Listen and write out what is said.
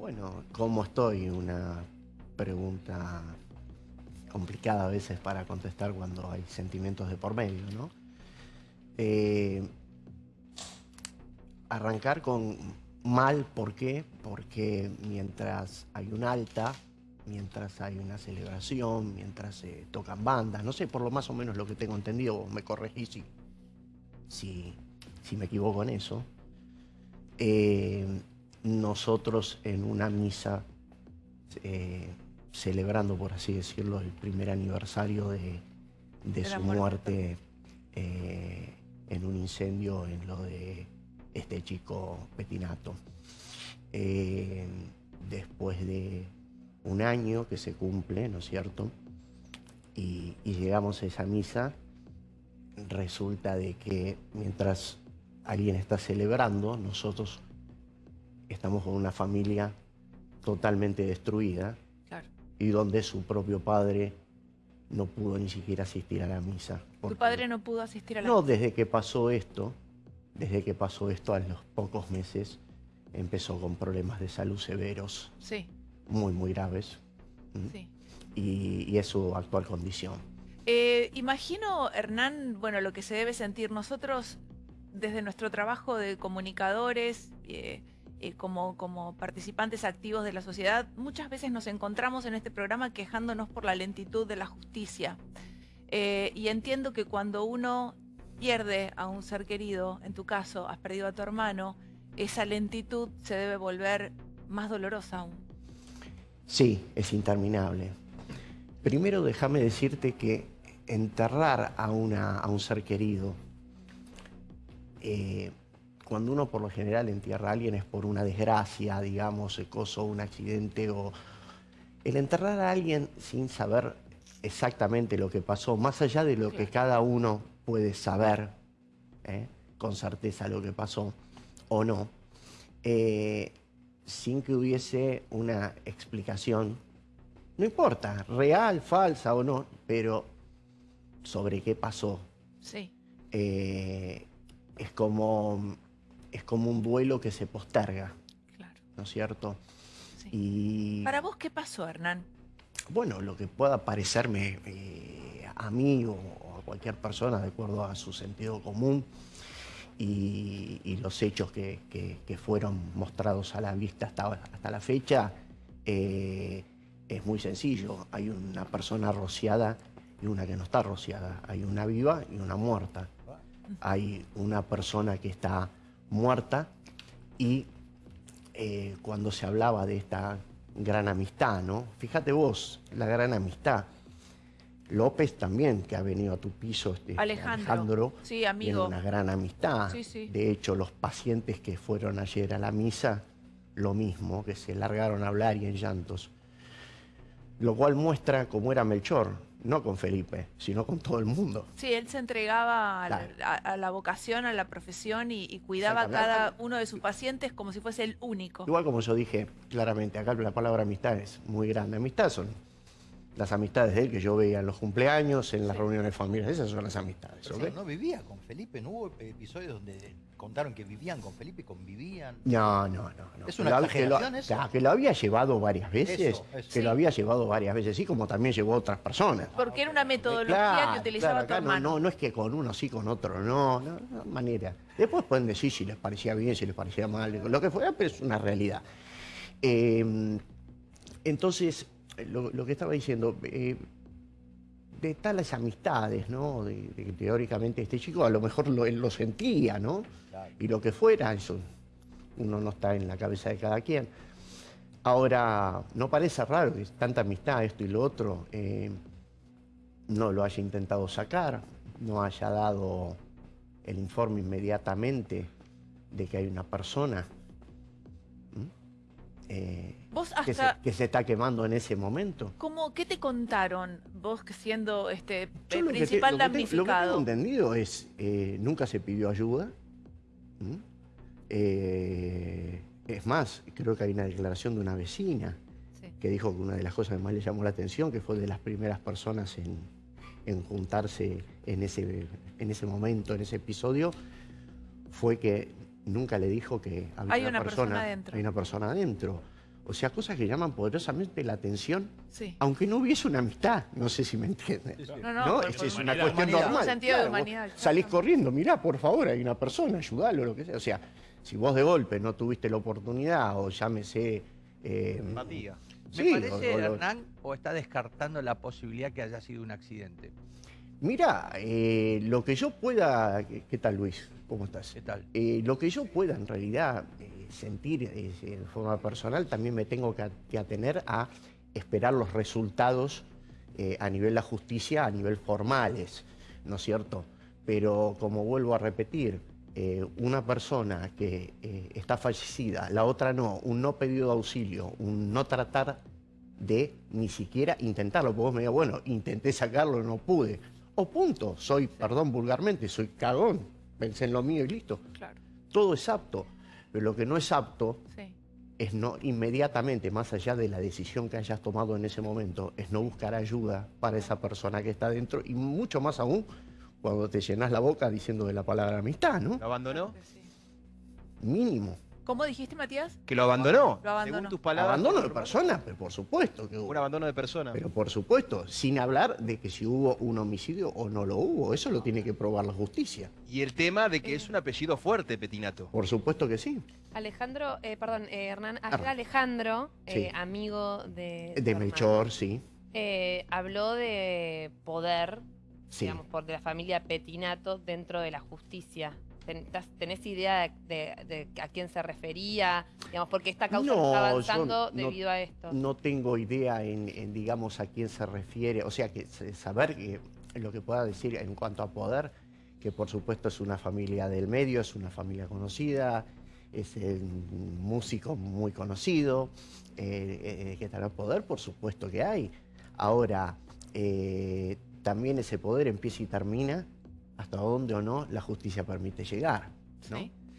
Bueno, ¿cómo estoy? Una pregunta complicada a veces para contestar cuando hay sentimientos de por medio, ¿no? Eh, arrancar con mal, ¿por qué? Porque mientras hay un alta, mientras hay una celebración, mientras se tocan bandas, no sé, por lo más o menos lo que tengo entendido, me corregí si, si, si me equivoco en eso, eh, nosotros en una misa, eh, celebrando, por así decirlo, el primer aniversario de, su muerte, eh, en un incendio en lo de este chico Petinato. después de un año que se cumple, ¿no es cierto? Y, y llegamos a esa misa, resulta de que mientras alguien está celebrando, nosotros estamos con una familia totalmente destruida y donde su propio padre no pudo ni siquiera asistir a la misa. ¿Tu padre no pudo asistir a la misa? No, desde que pasó esto, desde que pasó esto a los pocos meses, empezó con problemas de salud severos. Sí. Muy, muy graves. Sí. Y, es su actual condición. Eh, imagino, Hernán, bueno, lo que se debe sentir nosotros desde nuestro trabajo de comunicadores, eh, eh, como, participantes activos de la sociedad, muchas veces nos encontramos en este programa quejándonos por la lentitud de la justicia. Eh, y entiendo que cuando uno pierde a un ser querido, en tu caso, has perdido a tu hermano, esa lentitud se debe volver más dolorosa aún. Sí, es interminable. Primero déjame decirte que enterrar a un ser querido eh, cuando uno por lo general entierra a alguien es por una desgracia, digamos, coso, un accidente o... El enterrar a alguien sin saber exactamente lo que pasó, más allá de lo que cada uno puede saber ¿eh? con certeza lo que pasó o no, eh, sin que hubiese una explicación, no importa, real, falsa o no, pero sobre qué pasó. Sí. Eh, es como es como un duelo que se posterga. Claro. ¿No es cierto? Y... ¿Para vos qué pasó, Hernán? Bueno, lo que pueda parecerme eh, a mí o, a cualquier persona, de acuerdo a su sentido común, y, los hechos que, fueron mostrados a la vista hasta, hasta la fecha, eh, es muy sencillo. Hay una persona rociada y una que no está rociada. Hay una viva y una muerta. Hay una persona que está muerta y eh, cuando se hablaba de esta gran amistad, ¿no? Fíjate vos, la gran amistad. López también, que ha venido a tu piso, este, Alejandro, sí, amigo. Una gran amistad. De hecho, los pacientes que fueron ayer a la misa, lo mismo, que se largaron a hablar y en llantos. Lo cual muestra cómo era Melchor, no con Felipe, sino con todo el mundo. Sí, él se entregaba a, la, vocación, a la profesión y, cuidaba a cada uno de sus pacientes como si fuese el único. Igual como yo dije claramente, acá la palabra amistad es muy grande. Amistad son las amistades de él que yo veía en los cumpleaños, en las reuniones familiares, esas son las amistades. no vivía con Felipe, no hubo episodios donde contaron que vivían con Felipe y convivían. No, no, no. ¿Es una exageración que lo, que lo había llevado varias veces, que lo había llevado varias veces, sí, como también llevó a otras personas. Porque era una metodología que utilizaba tu hermano. No, no, es que con uno sí, con otro no, no, no, manera. Después pueden decir si les parecía bien, si les parecía mal, lo que fuera, pero es una realidad. Eh, entonces, lo, que estaba diciendo, eh, de tales amistades, ¿no? De, que teóricamente este chico a lo mejor lo, él lo sentía, ¿no? Y lo que fuera, eso uno no está en la cabeza de cada quien. Ahora, no parece raro que tanta amistad, esto y lo otro, eh, no lo haya intentado sacar, no haya dado el informe inmediatamente de que hay una persona que, se, está quemando en ese momento. ¿Cómo, ¿Qué te contaron vos siendo este, el principal damnificado? lo que tengo entendido es, eh, nunca se pidió ayuda. Eh, es más, creo que hay una declaración de una vecina que dijo que una de las cosas que más le llamó la atención, que fue de las primeras personas en, juntarse en ese, en ese momento, en ese episodio, fue que nunca le dijo que había hay una, persona, adentro. Hay una persona adentro. O sea, cosas que llaman poderosamente la atención, Sí. aunque no hubiese una amistad. No sé si me entienden. No, no, ¿no? por- Es, una cuestión Humanidad. normal. Un sentido de Claro, humanidad, Salís corriendo, mirá, por favor, hay una persona, ayudalo, lo que sea. O sea, si vos de golpe no tuviste la oportunidad, o llámese. eh, Empatía. ¿Me sí, parece, o- o lo- Hernán, o está descartando la posibilidad que haya sido un accidente? Mira, eh, lo que yo pueda. ¿Qué, qué tal, Luis? ¿Cómo estás? ¿Qué tal? Eh, lo que yo pueda en realidad eh, sentir eh, de forma personal, también me tengo que, atener a esperar los resultados eh, a nivel de la justicia, a nivel formales, ¿no es cierto? Pero como vuelvo a repetir, eh, una persona que eh, está fallecida, la otra no, un no pedido de auxilio, un no tratar de ni siquiera intentarlo, porque vos me digas, bueno, intenté sacarlo, no pude. O punto, soy, perdón vulgarmente, soy cagón, pensé en lo mío y listo. Claro, Todo es apto, pero lo que no es apto sí. es no inmediatamente, más allá de la decisión que hayas tomado en ese momento, es no buscar ayuda para esa persona que está dentro y mucho más aún cuando te llenas la boca diciendo de la palabra amistad, ¿no? ¿Lo abandonó? Sí. Mínimo. ¿Cómo dijiste, Matías? ¿Que lo abandonó? Lo abandonó. Según tus palabras. Abandono de persona, pero por supuesto que hubo. Un abandono de persona. Pero por supuesto, sin hablar de que si hubo un homicidio o no lo hubo, eso lo tiene que probar la justicia. Y el tema de que es un apellido fuerte, Petinato. Por supuesto que sí. Alejandro, eh, perdón, eh, Hernán, ayer Hernán. Alejandro, eh, Sí. amigo de... De Melchor, sí. eh, habló de poder, Sí. digamos, por de la familia Petinato dentro de la justicia. Ten- ¿Tenés idea de, de- de a quién se refería? Digamos, porque esta causa No, está avanzando no- debido a esto. No tengo idea en, en, digamos, a quién se refiere. O sea, que saber que, lo que pueda decir en cuanto a poder, que por supuesto es una familia del medio, es una familia conocida, es eh, un músico muy conocido, eh, eh, que tendrá poder, por supuesto que hay. Ahora, eh, también ese poder empieza y termina hasta donde o no la justicia permite llegar. ¿no?